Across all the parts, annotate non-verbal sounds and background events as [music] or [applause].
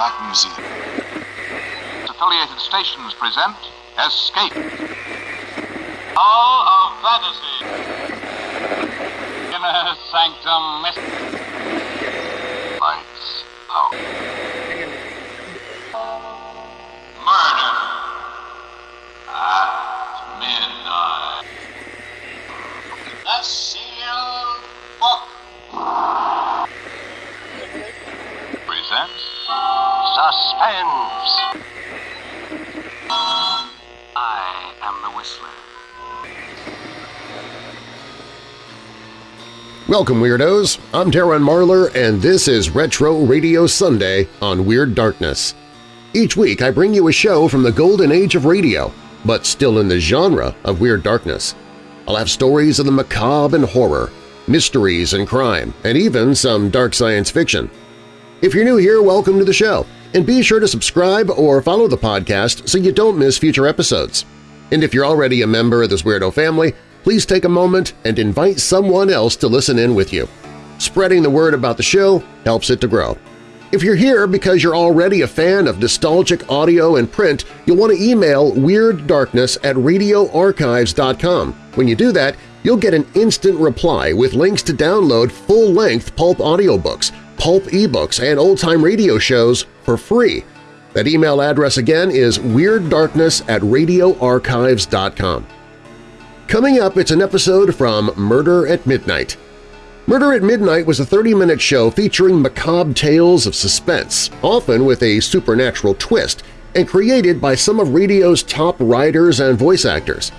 Black Museum. Affiliated stations present Escape. Hall of Fantasy. Inner Sanctum Lights Suspense. I am the Whistler. Welcome, Weirdos! I'm Darren Marlar, and this is Retro Radio Sunday on Weird Darkness. Each week I bring you a show from the golden age of radio, but still in the genre of Weird Darkness. I'll have stories of the macabre and horror, mysteries and crime, and even some dark science fiction. If you're new here, welcome to the show, and be sure to subscribe or follow the podcast so you don't miss future episodes. And if you're already a member of this weirdo family, please take a moment and invite someone else to listen in with you. Spreading the word about the show helps it to grow. If you're here because you're already a fan of nostalgic audio and print, you'll want to email WeirdDarkness at radioarchives.com. When you do that, you'll get an instant reply with links to download full-length pulp audiobooks, pulp ebooks, and old-time radio shows for free. That email address again is WeirdDarkness at radioarchives.com. Coming up, it's an episode from Murder at Midnight. Murder at Midnight was a 30-minute show featuring macabre tales of suspense, often with a supernatural twist, and created by some of radio's top writers and voice actors.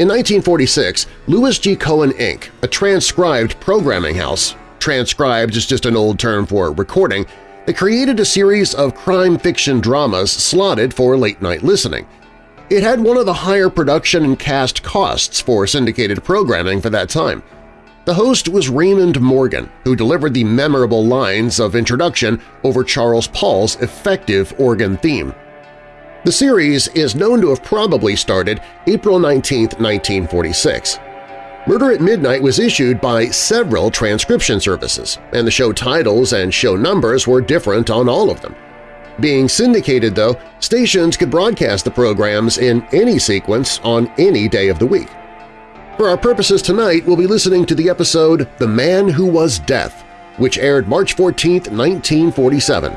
In 1946, Louis G. Cowan Inc., a transcribed programming house transcribed is just an old term for recording, they created a series of crime fiction dramas slotted for late-night listening. It had one of the higher production and cast costs for syndicated programming for that time. The host was Raymond Morgan, who delivered the memorable lines of introduction over Charles Paul's effective organ theme. The series is known to have probably started April 19, 1946. Murder at Midnight was issued by several transcription services, and the show titles and show numbers were different on all of them. Being syndicated, though, stations could broadcast the programs in any sequence on any day of the week. For our purposes tonight, we'll be listening to the episode The Man Who Was Death, which aired March 14, 1947,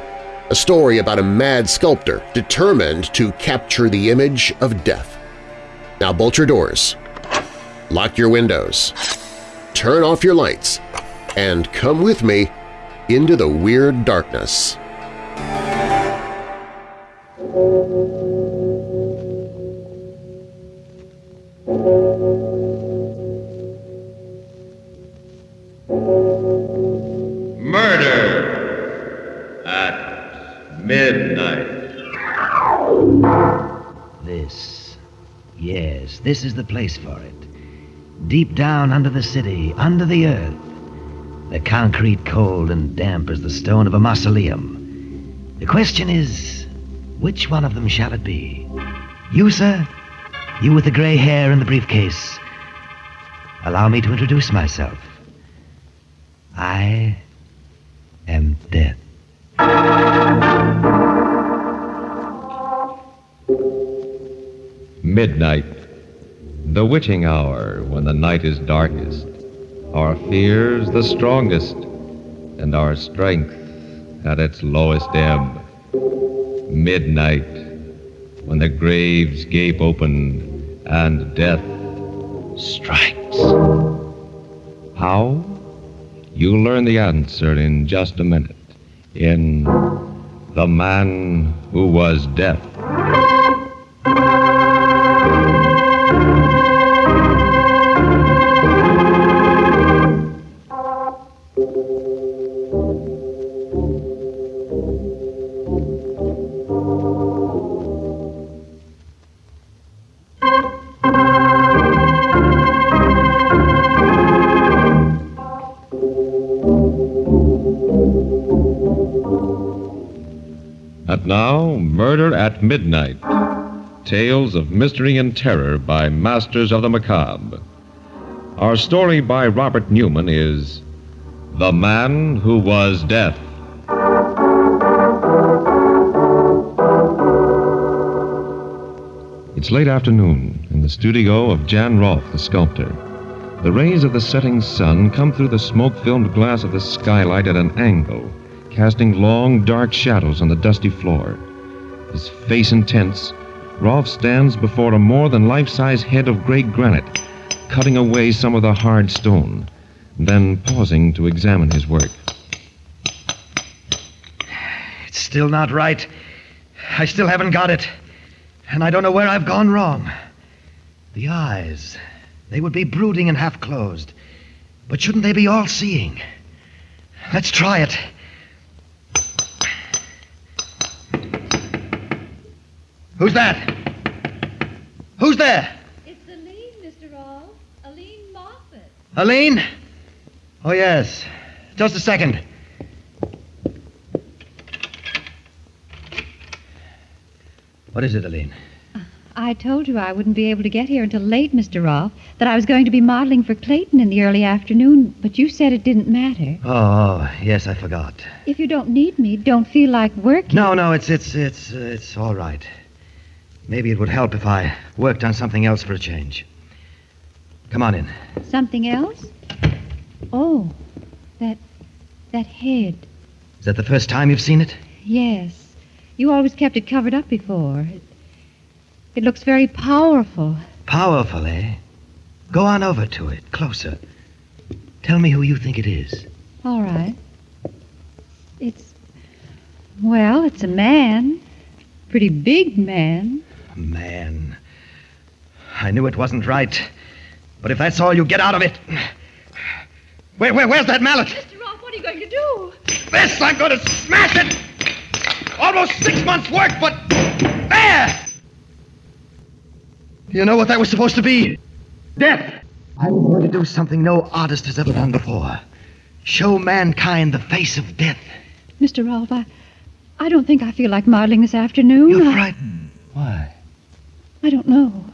a story about a mad sculptor determined to capture the image of death. Now bolt your doors, lock your windows, turn off your lights, and come with me into the weird darkness. Murder at midnight. This. Yes, this is the place for it. Deep down under the city, under the earth. The concrete cold and damp as the stone of a mausoleum. The question is, which one of them shall it be? You, sir? You with the gray hair and the briefcase. Allow me to introduce myself. I am death. Midnight. The witching hour when the night is darkest, our fears the strongest, and our strength at its lowest ebb. Midnight, when the graves gape open and death strikes. How? You'll learn the answer in just a minute in The Man Who Was Death. Now, Murder at Midnight Tales of Mystery and Terror by Masters of the Macabre. Our story by Robert Newman is The Man Who Was Death. It's late afternoon in the studio of Jan Rolfe, the sculptor. The rays of the setting sun come through the smoke filmed glass of the skylight at an angle casting long, dark shadows on the dusty floor. His face intense, Rolfe stands before a more than life size head of gray granite, cutting away some of the hard stone, then pausing to examine his work. It's still not right. I still haven't got it. And I don't know where I've gone wrong. The eyes, they would be brooding and half closed. But shouldn't they be all seeing? Let's try it. Who's that? Who's there? It's Aline, Mr. Rolfe. Aline Moffat. Aline? Oh, yes. Just a second. What is it, Aline? I told you I wouldn't be able to get here until late, Mr. Rolfe, that I was going to be modeling for Clayton in the early afternoon, but you said it didn't matter. Oh, yes, I forgot. If you don't need me, don't feel like working. No, no, it's it's it's uh, it's all right. Maybe it would help if I worked on something else for a change. Come on in. Something else? Oh, that that head. Is that the first time you've seen it? Yes. You always kept it covered up before. It, it looks very powerful. Powerful, eh? Go on over to it, closer. Tell me who you think it is. All right. It's well, it's a man. Pretty big man. Man. I knew it wasn't right. But if that's all you get out of it. Where, where, where's that mallet? Mr. Rolfe, what are you going to do? This, I'm going to smash it! Almost six months' work, but. There! You know what that was supposed to be? Death! I'm going to do something no artist has ever done before. Show mankind the face of death. Mr. Rolfe, I, I don't think I feel like modeling this afternoon. You're I- frightened. Why? I don't know.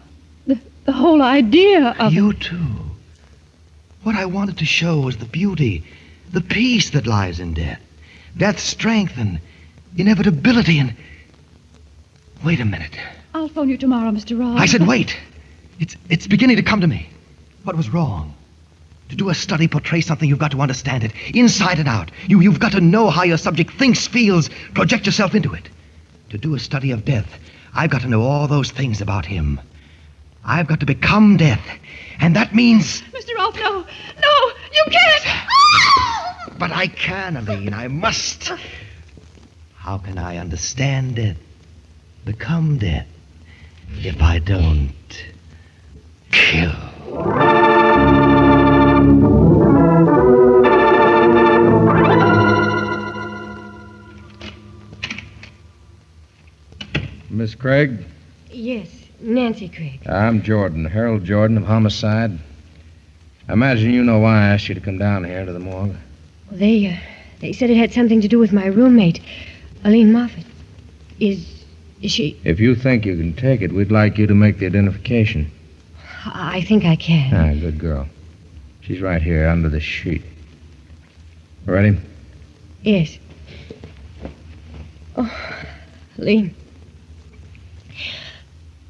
The, the whole idea of You too. What I wanted to show was the beauty, the peace that lies in death. Death's strength and inevitability and. Wait a minute. I'll phone you tomorrow, Mr. Ross. I said wait. It's it's beginning to come to me. What was wrong? To do a study portray something, you've got to understand it, inside and out. You you've got to know how your subject thinks, feels, project yourself into it. To do a study of death, I've got to know all those things about him. I've got to become death. And that means Mr. Rolfe, no. No, you can't. [laughs] But I can, Aline. I must. How can I understand death, become death, if I don't kill? Miss Craig? Yes, Nancy Craig. I'm Jordan, Harold Jordan of Homicide. I imagine you know why I asked you to come down here to the morgue. Well, they, uh, they said it had something to do with my roommate, Aline Moffat. Is, is she? If you think you can take it, we'd like you to make the identification. I think I can. Ah, good girl. She's right here under the sheet. Ready? Yes. Oh, Aline.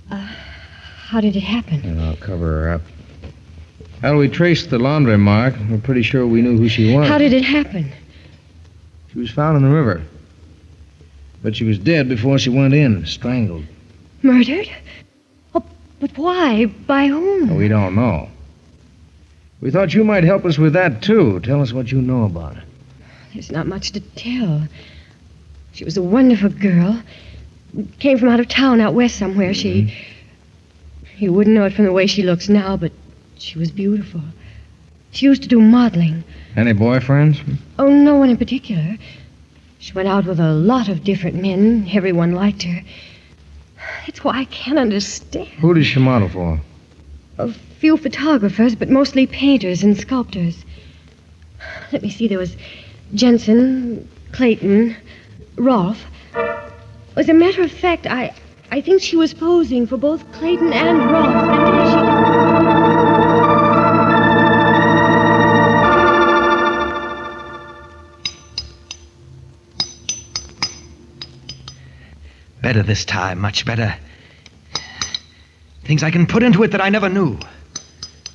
Uh, how did it happen? And I'll cover her up. Well, we traced the laundry mark. We're pretty sure we knew who she was. How did it happen? She was found in the river. But she was dead before she went in, strangled. Murdered? Oh, but why? By whom? We don't know. We thought you might help us with that, too. Tell us what you know about her. There's not much to tell. She was a wonderful girl. Came from out of town, out west somewhere. She. Mm-hmm. You wouldn't know it from the way she looks now, but she was beautiful. She used to do modeling. Any boyfriends? Oh, no one in particular. She went out with a lot of different men. Everyone liked her. That's why I can't understand. Who does she model for? A few photographers, but mostly painters and sculptors. Let me see, there was Jensen, Clayton, Rolfe. As a matter of fact, I, I think she was posing for both Clayton and. And she... Better this time, much better. Things I can put into it that I never knew,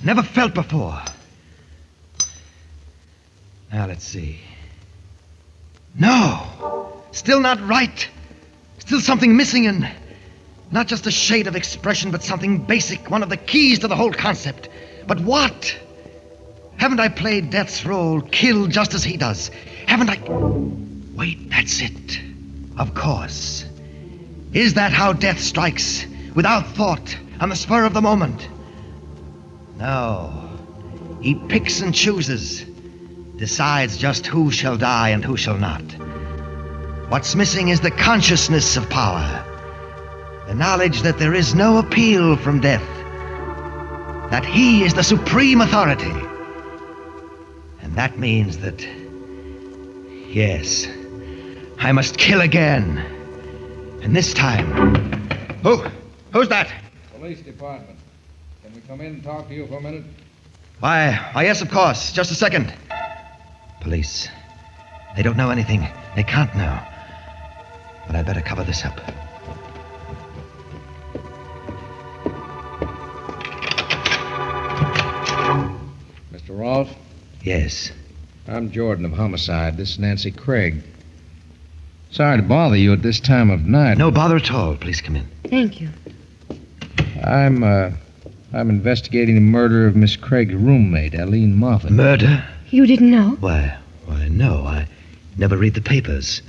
never felt before. Now, let's see. No! Still not right. Still something missing in. Not just a shade of expression, but something basic, one of the keys to the whole concept. But what? Haven't I played Death's role, killed just as he does? Haven't I. Wait, that's it. Of course. Is that how death strikes? Without thought, on the spur of the moment? No. He picks and chooses, decides just who shall die and who shall not. What's missing is the consciousness of power, the knowledge that there is no appeal from death, that he is the supreme authority. And that means that, yes, I must kill again. And this time. Who? Who's that? Police department. Can we come in and talk to you for a minute? Why, why, yes, of course. Just a second. Police. They don't know anything. They can't know. But I'd better cover this up. Rolfe? Yes. I'm Jordan of Homicide. This is Nancy Craig. Sorry to bother you at this time of night. No bother at all. Please come in. Thank you. I'm, uh, I'm investigating the murder of Miss Craig's roommate, Aline Moffat. Murder? You didn't know? Why, why, no. I never read the papers.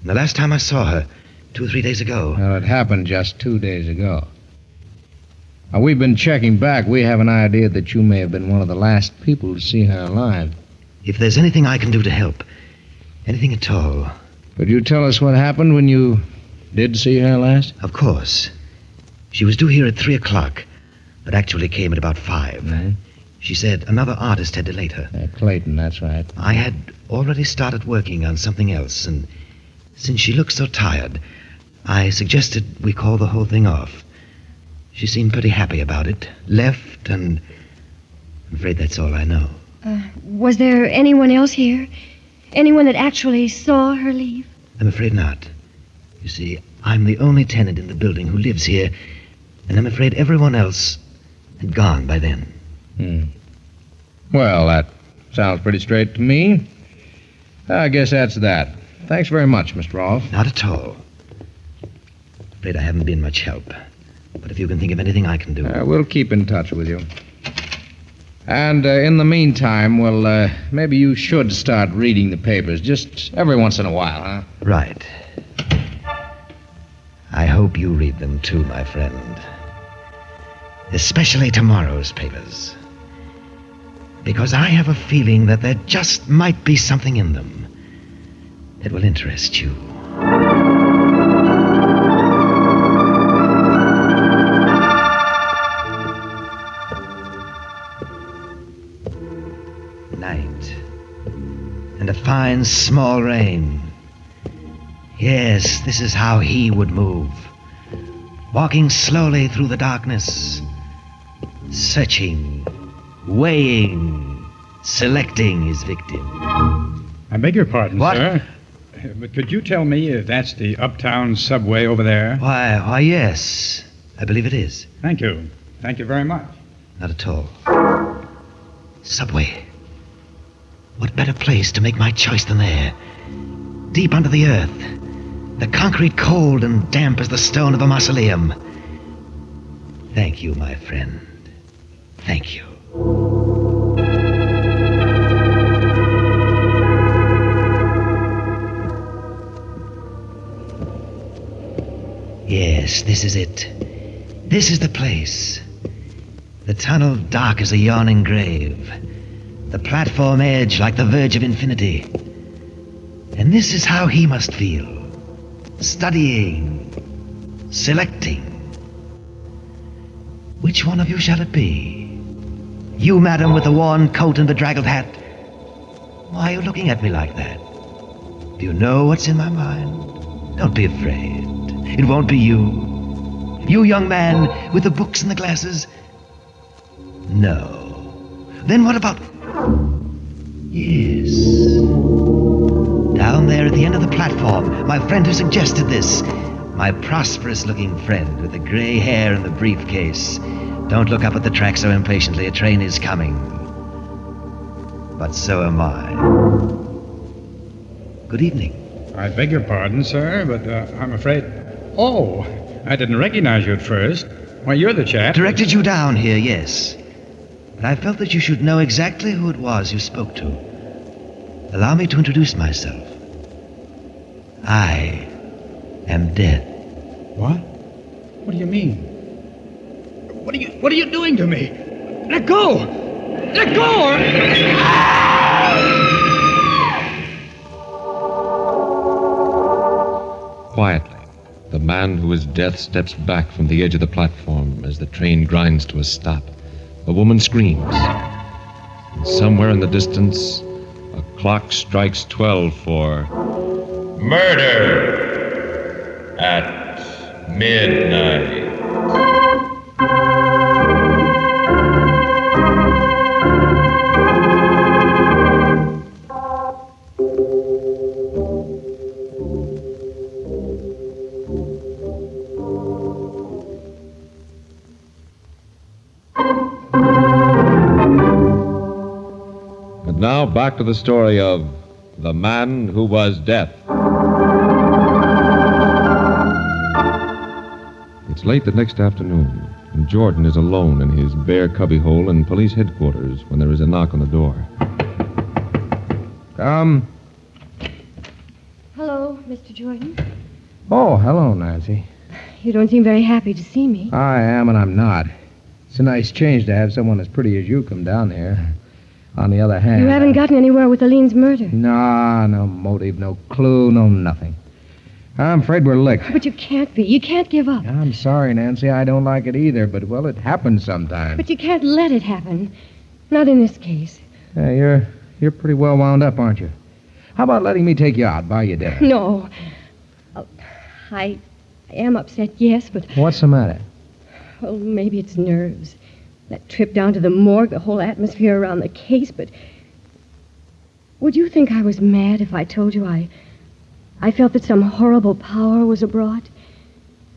And the last time I saw her, two or three days ago. Well, it happened just two days ago. Now, we've been checking back. We have an idea that you may have been one of the last people to see her alive. If there's anything I can do to help, anything at all, Could you tell us what happened when you did see her last? of course. She was due here at three o'clock, but actually came at about 5 Mhm. She said another artist had delayed her. Uh, Clayton, that's right. I had already started working on something else, and since she looked so tired, I suggested we call the whole thing off. She seemed pretty happy about it, left, and I'm afraid that's all I know. Uh, was there anyone else here? Anyone that actually saw her leave? I'm afraid not. You see, I'm the only tenant in the building who lives here, and I'm afraid everyone else had gone by then. Hmm. Well, that sounds pretty straight to me. I guess that's that. Thanks very much, Mr. Rolfe. Not at all. Afraid I haven't been much help. But if you can think of anything I can do. Uh, we'll keep in touch with you. And uh, in the meantime, well, uh, maybe you should start reading the papers just every once in a while, huh? Right. I hope you read them too, my friend. Especially tomorrow's papers. Because I have a feeling that there just might be something in them that will interest you. Fine small rain. Yes, this is how he would move. Walking slowly through the darkness, searching, weighing, selecting his victim. I beg your pardon, What? sir. But could you tell me if that's the uptown subway over there? Why, why, yes. I believe it is. Thank you. Thank you very much. Not at all. Subway. What better place to make my choice than there? Deep under the earth. The concrete cold and damp as the stone of a mausoleum. Thank you, my friend. Thank you. Yes, this is it. This is the place. The tunnel dark as a yawning grave. The platform edge like the verge of infinity. And this is how he must feel. Studying. Selecting. Which one of you shall it be? You, madam, with the worn coat and bedraggled hat. Why are you looking at me like that? Do you know what's in my mind? Don't be afraid. It won't be you. You, young man, with the books and the glasses. No. Then what about. Yes. Down there at the end of the platform, my friend who suggested this. My prosperous looking friend with the gray hair and the briefcase. Don't look up at the track so impatiently. A train is coming. But so am I. Good evening. I beg your pardon, sir, but uh, I'm afraid. Oh, I didn't recognize you at first. Why, you're the chap. Directed you down here, yes. But I felt that you should know exactly who it was you spoke to. Allow me to introduce myself. I am death. What? What do you mean? What are you What are you doing to me? Let go! Let go! Quietly, the man who is death steps back from the edge of the platform as the train grinds to a stop. A woman screams. And somewhere in the distance, a clock strikes 12 for murder at midnight. Back to the story of the man who was death. It's late the next afternoon, and Jordan is alone in his bare cubbyhole in police headquarters when there is a knock on the door. Come. Hello, Mr. Jordan. Oh, hello, Nancy. You don't seem very happy to see me. I am and I'm not. It's a nice change to have someone as pretty as you come down here. On the other hand. You haven't gotten anywhere with Aline's murder. Nah, no motive, no clue, no nothing. I'm afraid we're licked. But you can't be. You can't give up. I'm sorry, Nancy. I don't like it either, but, well, it happens sometimes. But you can't let it happen. Not in this case. Yeah, you're, you're pretty well wound up, aren't you? How about letting me take you out, buy you dinner? No. Oh, I, I am upset, yes, but, What's the matter? well, maybe it's nerves. That trip down to the morgue, the whole atmosphere around the case, but. Would you think I was mad if I told you I. I felt that some horrible power was abroad?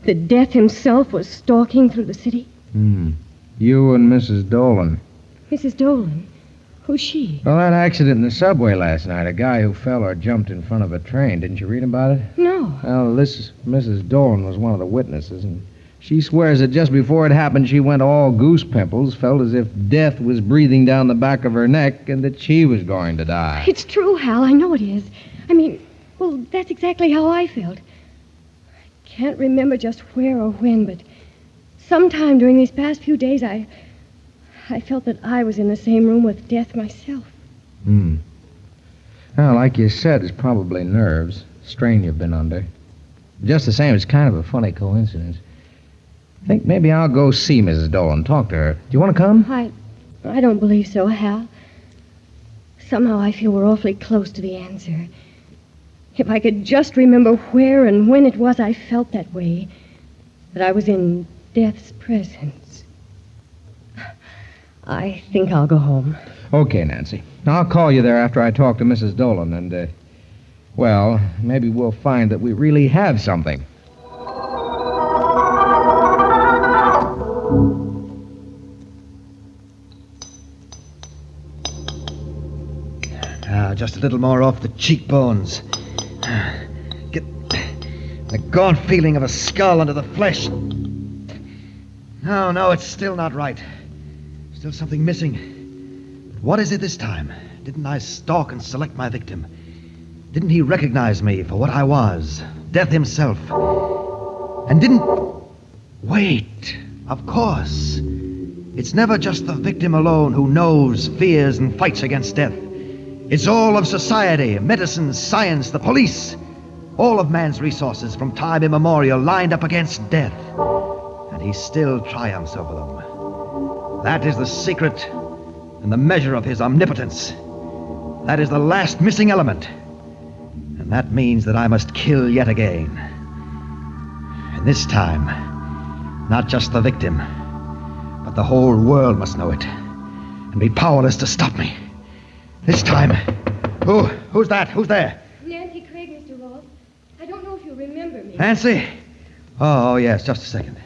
That death himself was stalking through the city? Hmm. You and Mrs. Dolan. Mrs. Dolan? Who's she? Well, that accident in the subway last night, a guy who fell or jumped in front of a train. Didn't you read about it? No. Well, this Mrs. Dolan was one of the witnesses, and she swears that just before it happened, she went all goose pimples, felt as if death was breathing down the back of her neck, and that she was going to die. It's true, Hal. I know it is. I mean, well, that's exactly how I felt. I can't remember just where or when, but sometime during these past few days, I. I felt that I was in the same room with death myself. Hmm. Well, like you said, it's probably nerves, strain you've been under. Just the same, it's kind of a funny coincidence. I think maybe I'll go see Mrs. Dolan, talk to her. Do you want to come? I. I don't believe so, Hal. Somehow I feel we're awfully close to the answer. If I could just remember where and when it was I felt that way, that I was in death's presence. I think I'll go home. Okay, Nancy. I'll call you there after I talk to Mrs. Dolan, and, uh, well, maybe we'll find that we really have something. Ah, just a little more off the cheekbones. Get the gaunt feeling of a skull under the flesh. No, no, it's still not right. Still something missing. But what is it this time? Didn't I stalk and select my victim? Didn't he recognize me for what I was? Death himself. And didn't. Wait, of course. It's never just the victim alone who knows, fears, and fights against death. It's all of society, medicine, science, the police. All of man's resources from time immemorial lined up against death. And he still triumphs over them. That is the secret and the measure of his omnipotence. That is the last missing element. And that means that I must kill yet again. And this time, not just the victim, but the whole world must know it and be powerless to stop me. This time. Who? Who's that? Who's there? Nancy Craig, Mr. Rolfe. I don't know if you remember me. Nancy? Oh, oh, yes, just a second.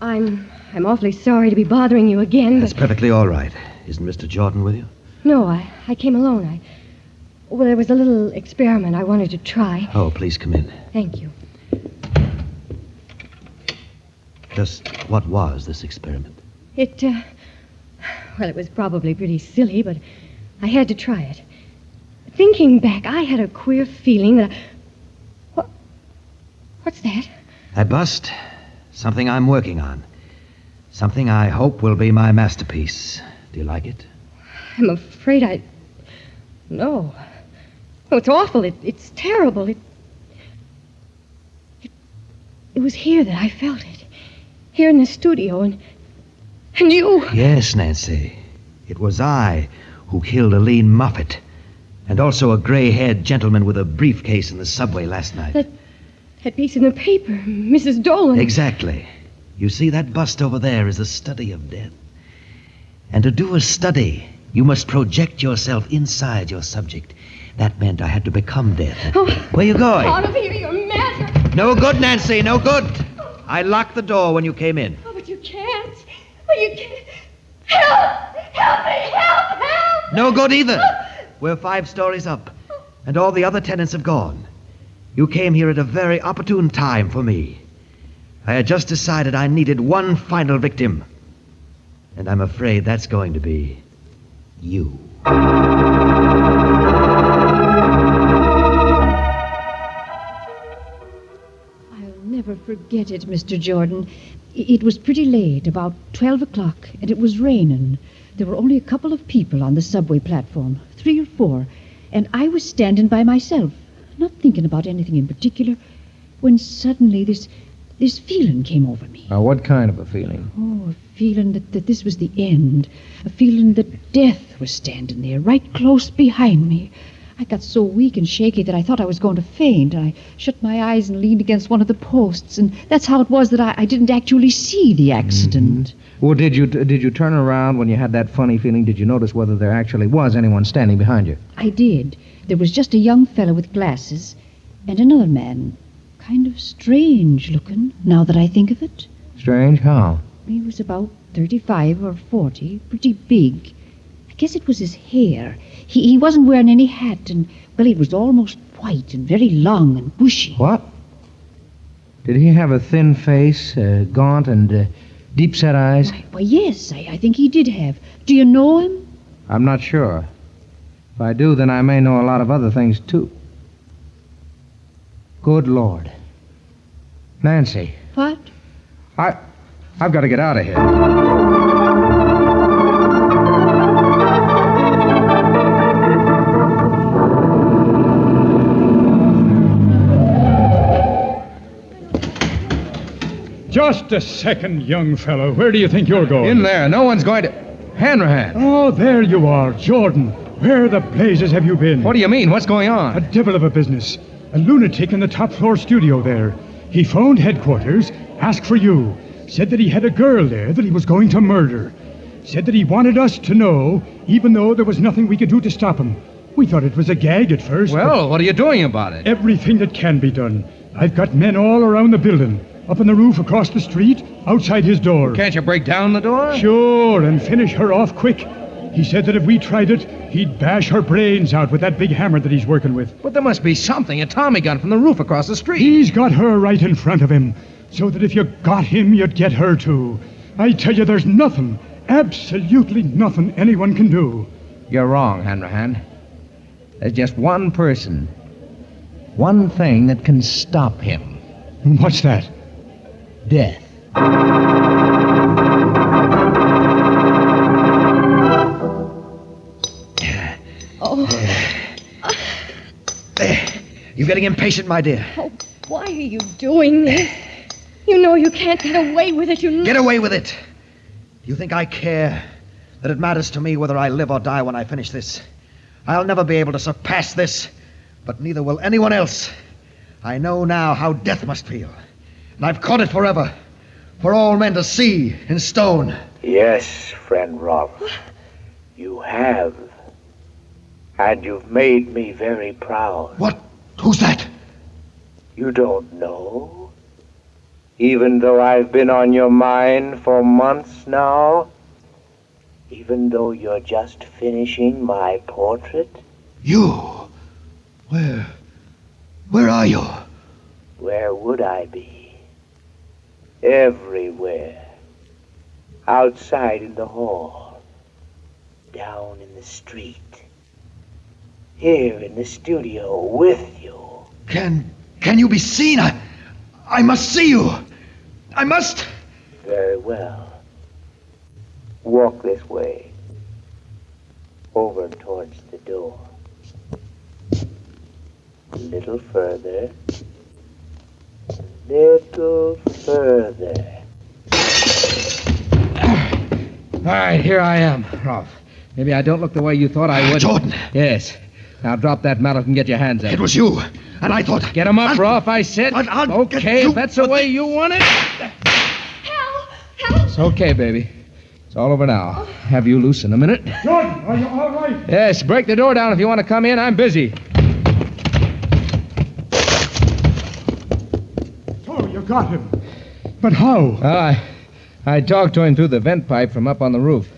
I'm I'm awfully sorry to be bothering you again, That's perfectly all right. Isn't Mr. Jordan with you? no, I, I came alone. I well, there was a little experiment I wanted to try. Oh, please come in. Thank you. Just what was this experiment? It uh, well, it was probably pretty silly, but I had to try it. Thinking back, I had a queer feeling that I, what what's that? That bust? Something I'm working on. Something I hope will be my masterpiece. Do you like it? I'm afraid I. No. Oh, it's awful. It, it's terrible. It, it. It was here that I felt it. Here in the studio, and. And you. Yes, Nancy. It was I who killed Aline Moffat. And also a gray haired gentleman with a briefcase in the subway last night. That. That piece in the paper, Mrs. Dolan. Exactly. You see, that bust over there is a study of death. And to do a study, you must project yourself inside your subject. That meant I had to become death. Oh. Where you going? Out of here, you're mad. No good, Nancy, no good. I locked the door when you came in. Oh, but you can't. Oh, you can't. Help! Help me! Help! Help! No good either. We're five stories up, and all the other tenants have gone. You came here at a very opportune time for me. I had just decided I needed one final victim. And I'm afraid that's going to be you. Forget it, Mr. Jordan. It was pretty late, about 12 o'clock, and it was raining. There were only a couple of people on the subway platform, three or four, and I was standing by myself, not thinking about anything in particular, when suddenly this this feeling came over me. Now, what kind of a feeling? Oh, a feeling that, that this was the end. A feeling that death was standing there, right close behind me. I got so weak and shaky that I thought I was going to faint. I shut my eyes and leaned against one of the posts, and that's how it was that I, I didn't actually see the mm-hmm. accident. Well, did you did you turn around when you had that funny feeling? Did you notice whether there actually was anyone standing behind you? I did. There was just a young fellow with glasses and another man, kind of strange looking, now that I think of it. Strange. How? He was about 35 or 40, pretty big. I guess it was his hair. He, he wasn't wearing any hat, and, well, it was almost white and very long and bushy. What? Did he have a thin face, uh, gaunt, and uh, deep-set eyes? Why, why yes, I, I think he did have. Do you know him? I'm not sure. If I do, then I may know a lot of other things too. Good Lord, Nancy, What? I, I've got to get out of here. Just a second, young fellow. Where do you think you're going? In there, no one's going to. Hanrahan. Oh, there you are, Jordan. Where the blazes have you been? What do you mean? What's going on? A devil of a business. A lunatic in the top floor studio there. He phoned headquarters, asked for you, said that he had a girl there that he was going to murder. Said that he wanted us to know, even though there was nothing we could do to stop him. We thought it was a gag at first. Well, what are you doing about it? everything that can be done. I've got men all around the building, up on the roof across the street, outside his door. Can't you break down the door? Sure, and finish her off quick. He said that if we tried it, he'd bash her brains out with that big hammer that he's working with. But there must be something, a Tommy gun from the roof across the street. He's got her right in front of him, so that if you got him, you'd get her too. I tell you, there's nothing, absolutely nothing anyone can do. You're wrong, Hanrahan. There's just one person, one thing that can stop him What's that? Death. Oh, You're getting impatient, my dear? oh, why are you doing this? You know you can't get away with it. You know. Get away with it. Do you think I care that it matters to me whether I live or die when I finish this? I'll never be able to surpass this, but neither will anyone else. I know now how death must feel, and I've caught it forever, for all men to see in stone. Yes, friend Rolfe. You have. And you've made me very proud. What? Who's that? You don't know? Even though I've been on your mind for months now? Even though you're just finishing my portrait? You? Where? Where are you? Where would I be? Everywhere. Outside in the hall. Down in the street. Here in the studio with you. Can can you be seen? I I must see you. I must. Very well. Walk this way. Over towards the door. A little further. A little further. All right, here I am, Rolfe. Maybe I don't look the way you thought I ah, would. Jordan. Yes. Now drop that mallet and get your hands up. It was you. And I thought. Get him up, Rolfe, I said. But I'll okay, if that's the way you want it. Hal! Hal! It's okay, baby. It's all over now. Have you loose in a minute? Jordan, are you all right? Yes, break the door down if you want to come in. I'm busy. So got him. But how? I, I talked to him through the vent pipe from up on the roof.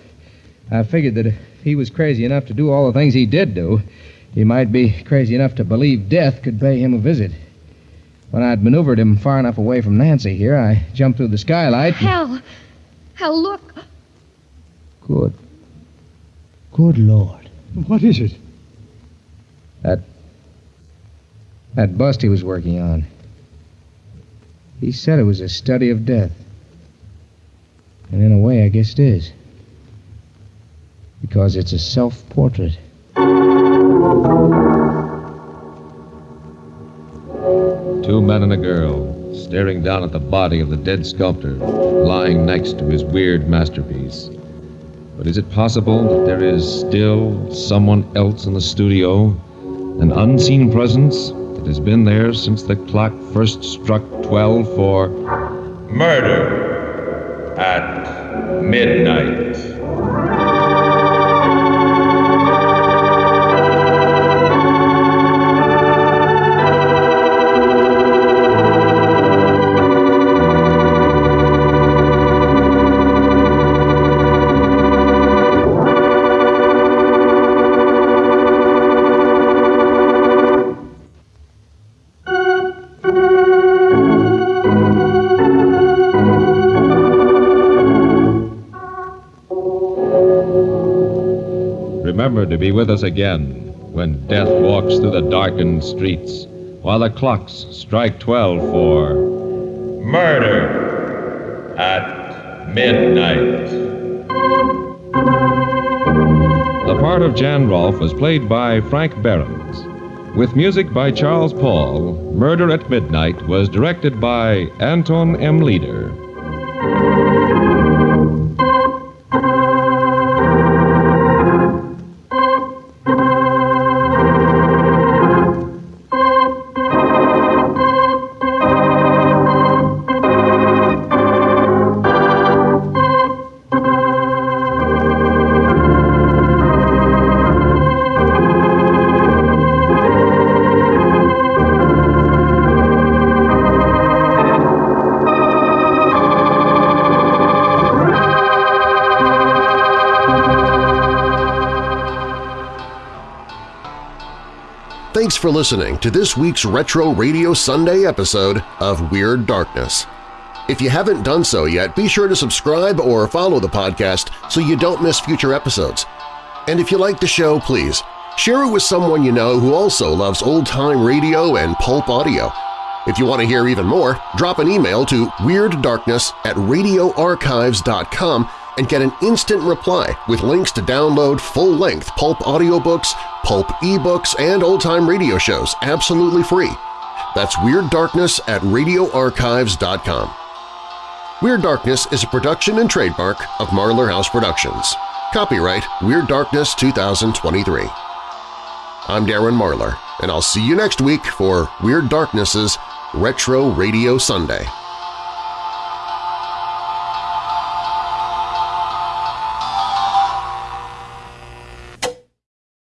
I figured that if he was crazy enough to do all the things he did do, he might be crazy enough to believe death could pay him a visit. When I'd maneuvered him far enough away from Nancy here, I jumped through the skylight. and- Hal! Hal, look! Good. Good Lord. What is it? That. That bust he was working on. He said it was a study of death. And in a way, I guess it is. Because it's a self portrait. Two men and a girl staring down at the body of the dead sculptor lying next to his weird masterpiece. But is it possible that there is still someone else in the studio? An unseen presence has been there since the clock first struck 12 for murder at midnight. To be with us again when death walks through the darkened streets while the clocks strike 12 for murder at midnight. The part of Jan Rolfe was played by Frank Behrens. With music by Charles Paul, Murder at Midnight was directed by Anton M. Leader. Listening to this week's Retro Radio Sunday episode of Weird Darkness. If you haven't done so yet, be sure to subscribe or follow the podcast so you don't miss future episodes. And if you like the show, please share it with someone you know who also loves old-time radio and pulp audio. If you want to hear even more, drop an email to weirddarkness at radioarchives.com and get an instant reply with links to download full-length pulp audiobooks, pulp ebooks, and old-time radio shows absolutely free. That's Weird Darkness at radioarchives.com. Weird Darkness is a production and trademark of Marlar House Productions. Copyright Weird Darkness 2023. I'm Darren Marlar, and I'll see you next week for Weird Darkness's Retro Radio Sunday.